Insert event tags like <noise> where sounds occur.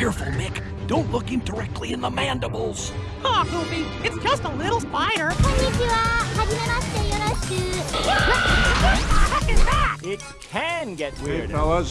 Careful, Mick. Don't look him directly in the mandibles. Aw, Goofy, it's just a little spider. Konnichiwa. <laughs> What the that? It can get weird. Hey, fellas,